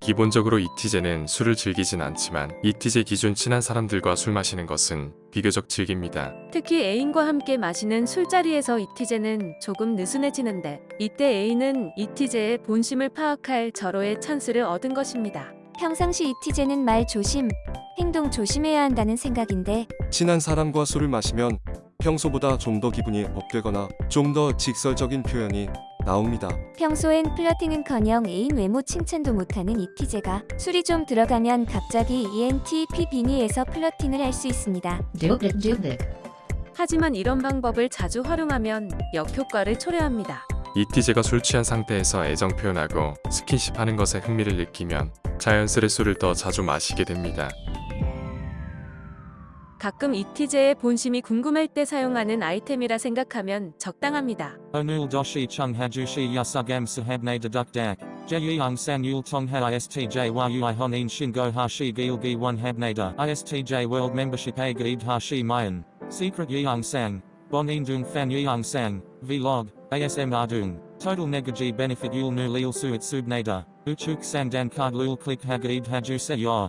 기본적으로 이티제는 술을 즐기진 않지만 이티제 기준 친한 사람들과 술 마시는 것은 비교적 즐깁니다. 특히 애인과 함께 마시는 술자리에서 이티제는 조금 느슨해지는데 이때 애인은 이티제의 본심을 파악할 절호의 찬스를 얻은 것입니다. 평상시 이티제는 말 조심, 행동 조심해야 한다는 생각인데 친한 사람과 술을 마시면 평소보다 좀 더 기분이 업되거나 좀 더 직설적인 표현이 나옵니다. 평소엔 플러팅은커녕 애인 외모 칭찬도 못하는 이티제가 술이 좀 들어가면 갑자기 ENTP 빙의에서 플러팅을 할 수 있습니다. 하지만 이런 방법을 자주 활용하면 역효과를 초래합니다. 이티제가 술 취한 상태에서 애정 표현하고 스킨십 하는 것에 흥미를 느끼면 자연스레 술을 더 자주 마시게 됩니다. 가끔 이티제의 본심이 궁금할 때 사용하는 아이템이라 생각하면 적당합니다. Onul doshi chung hajushi yasugam sahabne deduk dak. Jeyung san yul tongha istj yui honin shingo hashi gilgi one habnada. Istj hashi mayan. Secret yeung sang. Bonin dung fan yeung sang. Vlog. ASM ardung. Total negaji benefit yul nu lil suit subnada. Uchuk sandan card lul click hagaid haju se yor.